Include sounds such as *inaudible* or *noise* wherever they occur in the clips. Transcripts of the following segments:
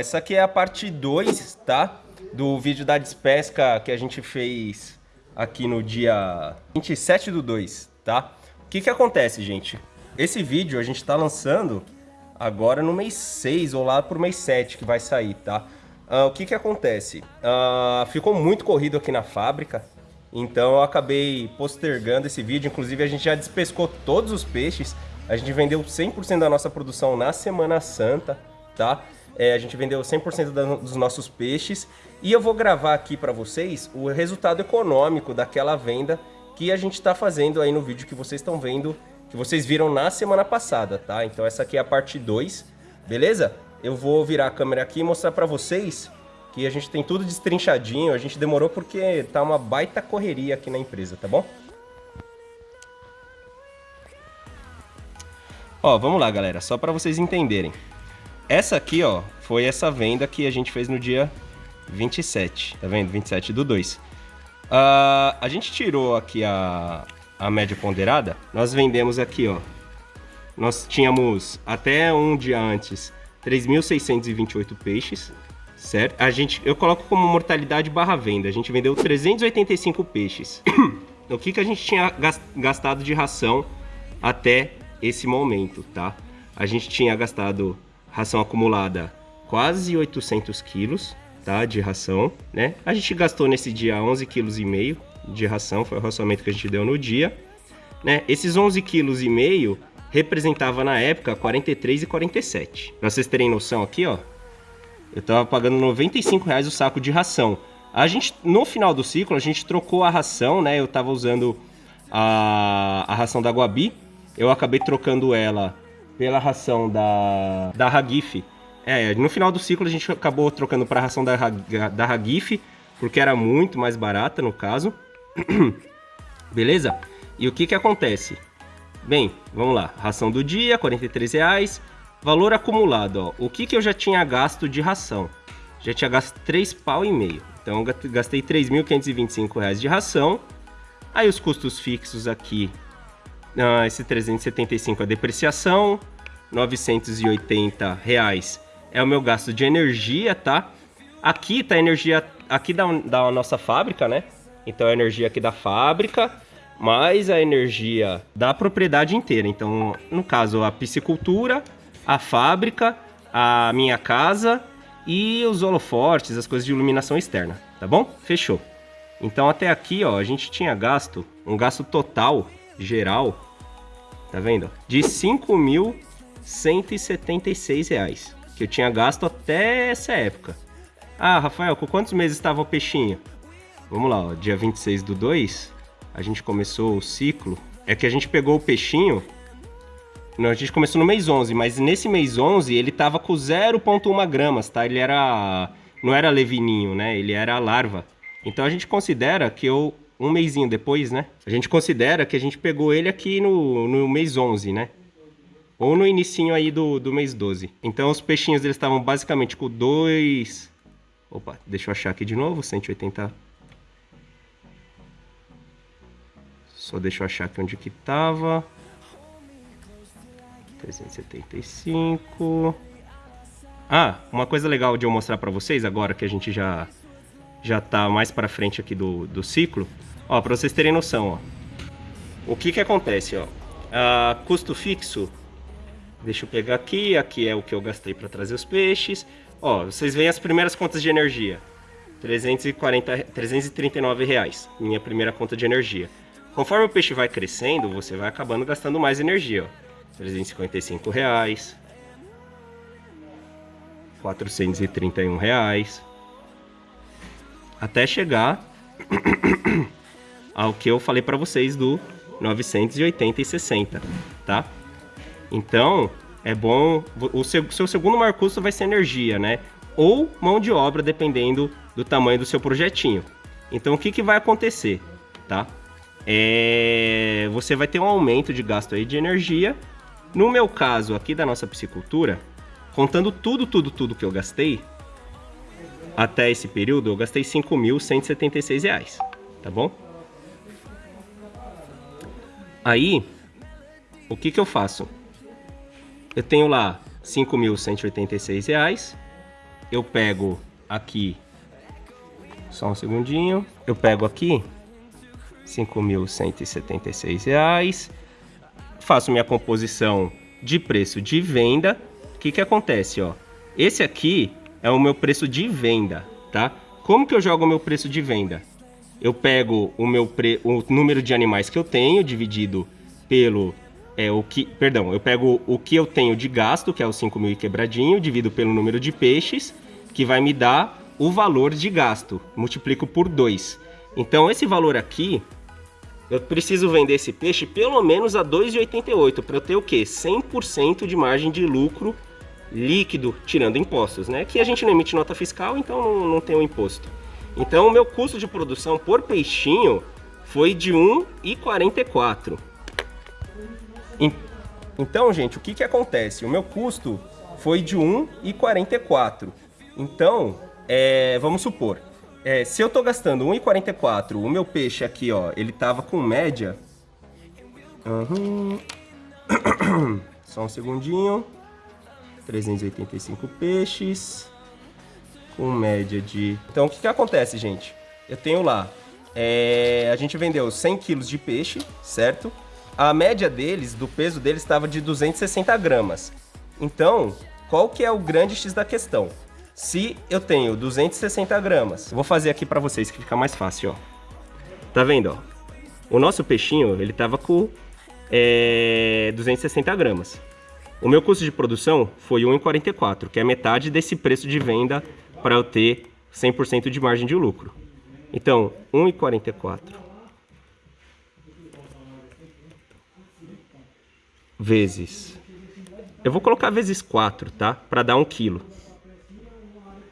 essa aqui é a parte 2, tá? Do vídeo da despesca que a gente fez aqui no dia 27 do 2, tá? O que que acontece, gente? Esse vídeo a gente tá lançando agora no mês 6 ou lá pro mês 7 que vai sair, tá? Uh, o que que acontece? Uh, ficou muito corrido aqui na fábrica, então eu acabei postergando esse vídeo, inclusive a gente já despescou todos os peixes, a gente vendeu 100% da nossa produção na Semana Santa, tá? É, a gente vendeu 100% da, dos nossos peixes e eu vou gravar aqui para vocês o resultado econômico daquela venda que a gente está fazendo aí no vídeo que vocês estão vendo, que vocês viram na semana passada, tá? Então essa aqui é a parte 2, beleza? Eu vou virar a câmera aqui e mostrar para vocês que a gente tem tudo destrinchadinho, a gente demorou porque tá uma baita correria aqui na empresa, tá bom? Ó, vamos lá, galera, só para vocês entenderem. Essa aqui, ó, foi essa venda que a gente fez no dia 27, tá vendo? 27 do 2. Uh, a gente tirou aqui a, a média ponderada, nós vendemos aqui, ó. Nós tínhamos até um dia antes 3.628 peixes, certo? A gente, eu coloco como mortalidade barra venda, a gente vendeu 385 peixes. *coughs* o que, que a gente tinha gastado de ração até esse momento, tá? A gente tinha gastado ração acumulada quase 800 quilos, tá, de ração, né? A gente gastou nesse dia 11 quilos e meio de ração, foi o racionamento que a gente deu no dia, né? Esses 11 quilos e meio representava na época 43 e 47. Pra vocês terem noção aqui, ó, eu tava pagando 95 reais o saco de ração. A gente, no final do ciclo, a gente trocou a ração, né? Eu tava usando a, a ração da Guabi, eu acabei trocando ela pela ração da, da Hagif. É, no final do ciclo a gente acabou trocando para a ração da, da Hagif, porque era muito mais barata no caso. *clears throat* Beleza? E o que que acontece? Bem, vamos lá. Ração do dia, R$ reais. Valor acumulado, ó. O que que eu já tinha gasto de ração? Já tinha gasto 3 pau e meio. Então gastei R$ 3.525 de ração. Aí os custos fixos aqui ah, esse 375 é depreciação, 980 reais é o meu gasto de energia, tá? Aqui tá a energia aqui da, da nossa fábrica, né? Então a energia aqui da fábrica, mais a energia da propriedade inteira. Então, no caso, a piscicultura, a fábrica, a minha casa e os holofortes, as coisas de iluminação externa, tá bom? Fechou. Então até aqui, ó, a gente tinha gasto, um gasto total geral, tá vendo? De R$ 5.176 que eu tinha gasto até essa época. Ah, Rafael, com quantos meses estava o peixinho? Vamos lá, ó, dia 26 do 2, a gente começou o ciclo. É que a gente pegou o peixinho, não, a gente começou no mês 11, mas nesse mês 11 ele tava com 0.1 gramas, tá? Ele era, não era levininho, né? Ele era larva. Então a gente considera que eu um mêsinho depois, né? A gente considera que a gente pegou ele aqui no, no mês 11, né? Ou no inicinho aí do, do mês 12. Então os peixinhos eles estavam basicamente com dois... Opa, deixa eu achar aqui de novo, 180... Só deixa eu achar aqui onde que tava. 375... Ah, uma coisa legal de eu mostrar para vocês agora que a gente já já tá mais para frente aqui do, do ciclo Ó, para vocês terem noção, ó. O que que acontece, ó? Ah, custo fixo, deixa eu pegar aqui, aqui é o que eu gastei para trazer os peixes. Ó, vocês veem as primeiras contas de energia. 340, 339 reais, minha primeira conta de energia. Conforme o peixe vai crescendo, você vai acabando gastando mais energia, ó. 355 reais. 431 reais. Até chegar *coughs* ao que eu falei para vocês do 980 e 60, tá? Então, é bom... O seu, segundo maior custo vai ser energia, né? Ou mão de obra, dependendo do tamanho do seu projetinho. Então, o que, que vai acontecer, tá? É... Você vai ter um aumento de gasto aí de energia. No meu caso, aqui da nossa piscicultura, contando tudo, tudo, tudo que eu gastei, até esse período, eu gastei R$ 5.176, tá bom? Aí, o que que eu faço? Eu tenho lá 5.186 reais. Eu pego aqui, só um segundinho, eu pego aqui 5.176 reais, faço minha composição de preço de venda. O que que acontece, ó? Esse aqui é o meu preço de venda, tá? Como que eu jogo o meu preço de venda? Eu pego o meu pre... o número de animais que eu tenho dividido pelo é o que, perdão, eu pego o que eu tenho de gasto, que é o 5 mil e quebradinho, divido pelo número de peixes, que vai me dar o valor de gasto, multiplico por 2. Então esse valor aqui, eu preciso vender esse peixe pelo menos a 2,88 para eu ter o quê? 100% de margem de lucro líquido, tirando impostos, né? Que a gente não emite nota fiscal, então não, não tem o imposto. Então o meu custo de produção por peixinho foi de 1,44. Então, gente, o que, que acontece? O meu custo foi de 1,44. Então, é, vamos supor, é, se eu estou gastando 1,44, o meu peixe aqui, ó, ele tava com média... Uhum. *coughs* Só um segundinho. 385 peixes. Com média de... Então, o que, que acontece, gente? Eu tenho lá... É, a gente vendeu 100 quilos de peixe, certo? A média deles, do peso deles, estava de 260 gramas. Então, qual que é o grande X da questão? Se eu tenho 260 gramas, vou fazer aqui para vocês que fica mais fácil, ó. Tá vendo, ó? O nosso peixinho, ele tava com é, 260 gramas. O meu custo de produção foi 1,44, que é metade desse preço de venda para eu ter 100% de margem de lucro. Então, 1,44 vezes... Eu vou colocar vezes 4, tá? Para dar 1 quilo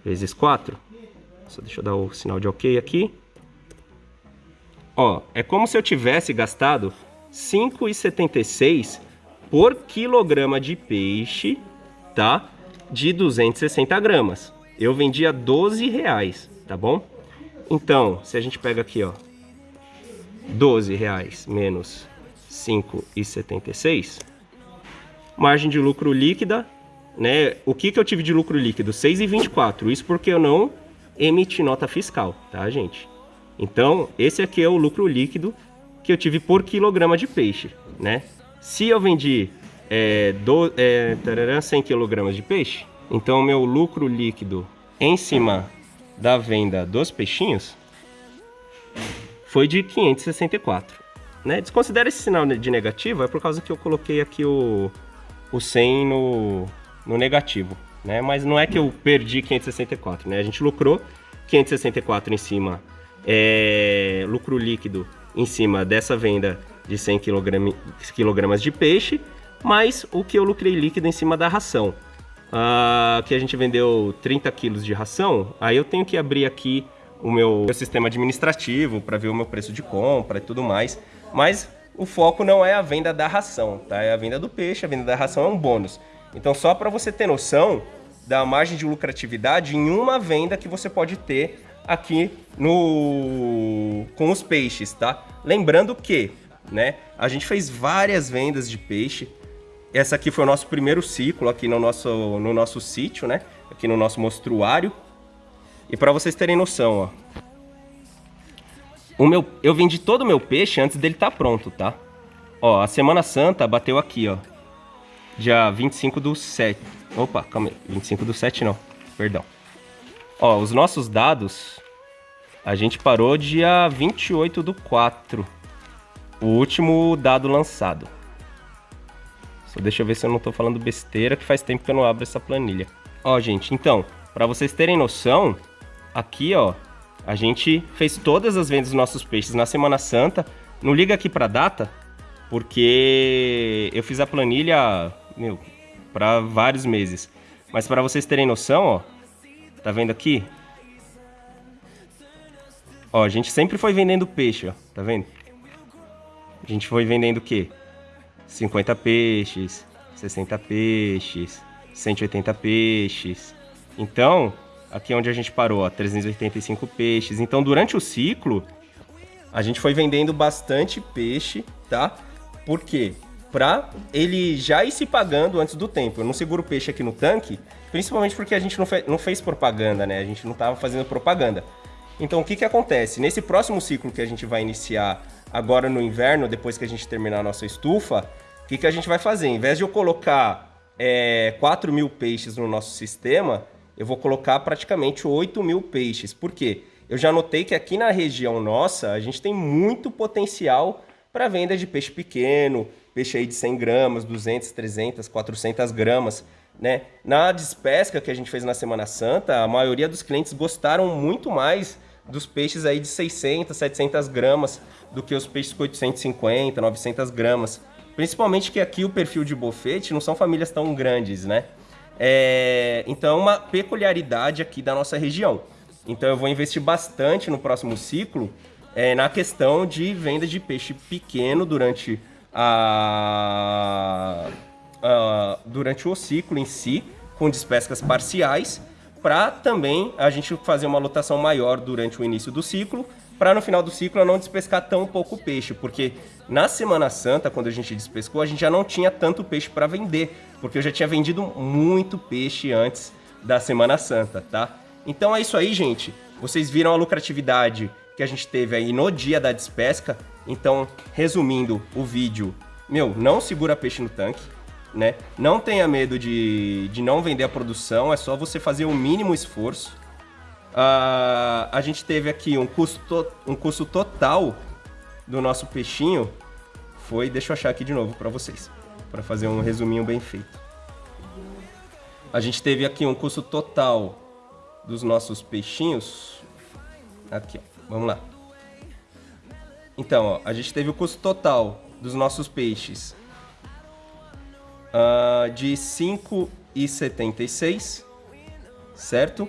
vezes 4. Só deixa eu dar o sinal de ok aqui. Ó, é como se eu tivesse gastado 5,76 por quilograma de peixe, tá? De 260 gramas. Eu vendia 12 reais, tá bom? Então, se a gente pega aqui, ó, 12 reais menos 5,76, margem de lucro líquida né? O que, que eu tive de lucro líquido? 6,24. Isso porque eu não emiti nota fiscal, tá, gente? Então, esse aqui é o lucro líquido que eu tive por quilograma de peixe, né? Se eu vendi é, do, é, 100 quilogramas de peixe, então meu lucro líquido em cima da venda dos peixinhos foi de 564. Né? Desconsidera esse sinal de negativo, é por causa que eu coloquei aqui o, o 100 no, no negativo, né? Mas não é que eu perdi 564, né? A gente lucrou 564 em cima, é, lucro líquido em cima dessa venda de 100 kg de peixe, mais o que eu lucrei líquido em cima da ração. Ah, que a gente vendeu 30 quilos de ração, aí eu tenho que abrir aqui o meu, meu sistema administrativo para ver o meu preço de compra e tudo mais. Mas o foco não é a venda da ração, tá? É a venda do peixe, a venda da ração é um bônus. Então, só para você ter noção da margem de lucratividade em uma venda que você pode ter aqui no com os peixes, tá? Lembrando que, né, a gente fez várias vendas de peixe. Essa aqui foi o nosso primeiro ciclo aqui no nosso no nosso sítio, né? Aqui no nosso mostruário. E para vocês terem noção, ó. O meu, eu vendi todo o meu peixe antes dele estar tá pronto, tá? Ó, a Semana Santa bateu aqui, ó dia 25 do 7. Opa, calma aí. 25 do 7 não, perdão. Ó, os nossos dados, a gente parou dia 28 do 4. O último dado lançado. Só deixa eu ver se eu não tô falando besteira, que faz tempo que eu não abro essa planilha. Ó, gente, então, para vocês terem noção, aqui, ó, a gente fez todas as vendas dos nossos peixes na Semana Santa. Não liga aqui pra data, porque eu fiz a planilha meu, para vários meses. Mas para vocês terem noção, ó, tá vendo aqui? Ó, a gente sempre foi vendendo peixe, ó, tá vendo? A gente foi vendendo o quê? 50 peixes, 60 peixes, 180 peixes. Então, aqui é onde a gente parou, ó, 385 peixes. Então, durante o ciclo, a gente foi vendendo bastante peixe, tá? Por quê? para ele já ir se pagando antes do tempo. Eu não seguro peixe aqui no tanque, principalmente porque a gente não, fe não fez propaganda, né? A gente não estava fazendo propaganda. Então, o que, que acontece? Nesse próximo ciclo que a gente vai iniciar agora no inverno, depois que a gente terminar a nossa estufa, o que, que a gente vai fazer? Em vez de eu colocar é, 4 mil peixes no nosso sistema, eu vou colocar praticamente 8 mil peixes. Por quê? Eu já notei que aqui na região nossa, a gente tem muito potencial para venda de peixe pequeno, peixe aí de 100 gramas, 200, 300, 400 gramas. Né? Na despesca que a gente fez na Semana Santa, a maioria dos clientes gostaram muito mais dos peixes aí de 600, 700 gramas do que os peixes com 850, 900 gramas. Principalmente que aqui o perfil de bofete não são famílias tão grandes, né? É, então é uma peculiaridade aqui da nossa região. Então eu vou investir bastante no próximo ciclo é, na questão de venda de peixe pequeno durante, a, a, durante o ciclo em si, com despescas parciais, para também a gente fazer uma lotação maior durante o início do ciclo, para no final do ciclo não despescar tão pouco peixe, porque na Semana Santa, quando a gente despescou, a gente já não tinha tanto peixe para vender, porque eu já tinha vendido muito peixe antes da Semana Santa, tá? Então é isso aí, gente. Vocês viram a lucratividade que a gente teve aí no dia da despesca. Então, resumindo o vídeo, meu, não segura peixe no tanque, né? Não tenha medo de, de não vender a produção, é só você fazer o mínimo esforço. Uh, a gente teve aqui um custo, um custo total do nosso peixinho, foi, deixa eu achar aqui de novo para vocês, para fazer um resuminho bem feito. A gente teve aqui um custo total dos nossos peixinhos. Aqui, ó. Vamos lá. Então, ó, a gente teve o custo total dos nossos peixes uh, de 5,76, certo?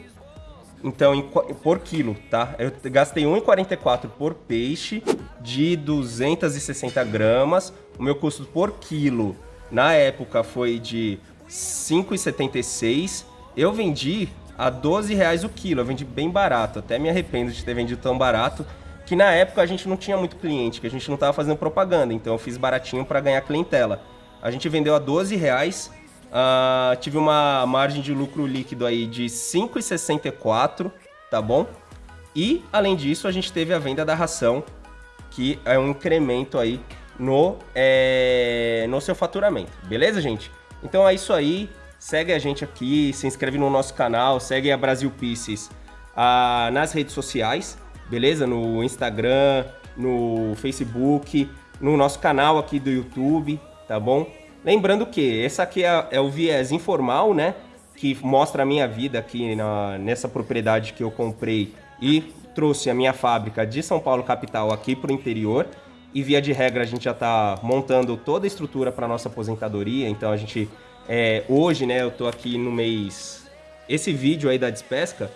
Então, em, por quilo, tá? Eu gastei 1,44 por peixe de 260 gramas. O meu custo por quilo na época foi de 5,76. Eu vendi a 12 reais o quilo. Eu vendi bem barato, até me arrependo de ter vendido tão barato, que na época a gente não tinha muito cliente, que a gente não estava fazendo propaganda, então eu fiz baratinho para ganhar clientela. A gente vendeu a 12 reais, uh, tive uma margem de lucro líquido aí de 5,64, tá bom? E, além disso, a gente teve a venda da ração, que é um incremento aí no, é, no seu faturamento. Beleza, gente? Então é isso aí. Segue a gente aqui, se inscreve no nosso canal, segue a Brasil Pieces ah, nas redes sociais, beleza? No Instagram, no Facebook, no nosso canal aqui do YouTube, tá bom? Lembrando que esse aqui é, é o viés informal, né? Que mostra a minha vida aqui na, nessa propriedade que eu comprei e trouxe a minha fábrica de São Paulo capital aqui para o interior. E via de regra a gente já está montando toda a estrutura para nossa aposentadoria, então a gente é, hoje, né, eu tô aqui no mês... Esse vídeo aí da despesca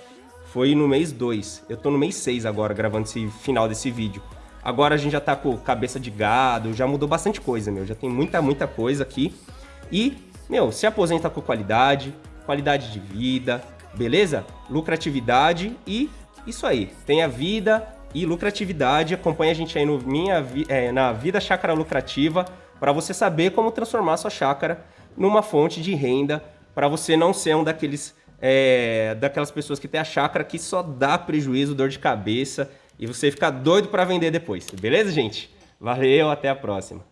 foi no mês 2. Eu tô no mês 6 agora, gravando esse final desse vídeo. Agora a gente já tá com cabeça de gado, já mudou bastante coisa, meu. Já tem muita, muita coisa aqui. E, meu, se aposenta com qualidade, qualidade de vida, beleza? Lucratividade e isso aí. Tenha vida e lucratividade. Acompanhe a gente aí no minha, é, na Vida Chácara Lucrativa para você saber como transformar sua chácara numa fonte de renda para você não ser um daqueles é, daquelas pessoas que tem a chácara que só dá prejuízo, dor de cabeça e você fica doido para vender depois. Beleza, gente? Valeu, até a próxima.